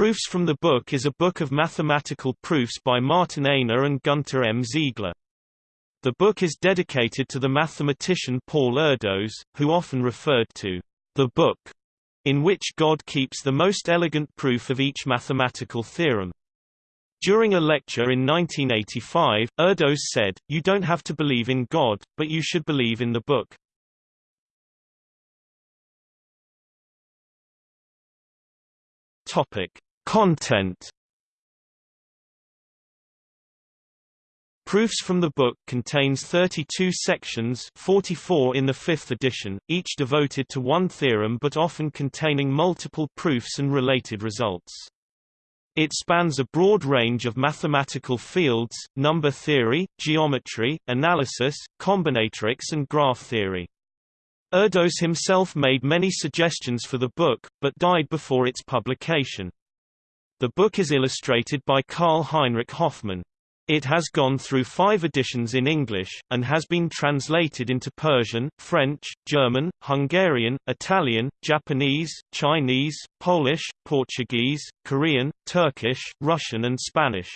Proofs from the Book is a book of mathematical proofs by Martin Aigner and Gunter M. Ziegler. The book is dedicated to the mathematician Paul Erdos, who often referred to the book, in which God keeps the most elegant proof of each mathematical theorem. During a lecture in 1985, Erdos said, You don't have to believe in God, but you should believe in the book. Topic: Content. Proofs from the book contains 32 sections 44 in the fifth edition, each devoted to one theorem but often containing multiple proofs and related results. It spans a broad range of mathematical fields, number theory, geometry, analysis, combinatorics and graph theory. Erdos himself made many suggestions for the book, but died before its publication. The book is illustrated by Karl Heinrich Hofmann. It has gone through five editions in English, and has been translated into Persian, French, German, Hungarian, Italian, Japanese, Chinese, Polish, Portuguese, Korean, Turkish, Russian and Spanish.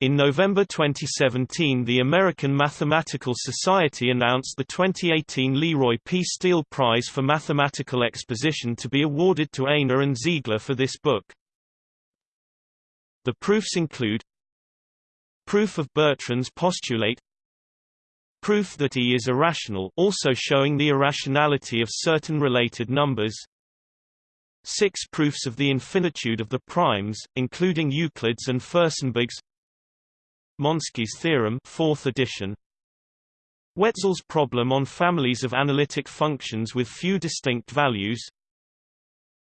In November 2017 the American Mathematical Society announced the 2018 Leroy P. Steele Prize for Mathematical Exposition to be awarded to Aigner and Ziegler for this book. The proofs include Proof of Bertrand's postulate Proof that E is irrational also showing the irrationality of certain related numbers Six proofs of the infinitude of the primes, including Euclid's and Furstenberg's Monsky's theorem 4th edition Wetzel's problem on families of analytic functions with few distinct values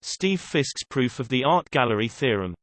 Steve Fisk's proof of the art gallery theorem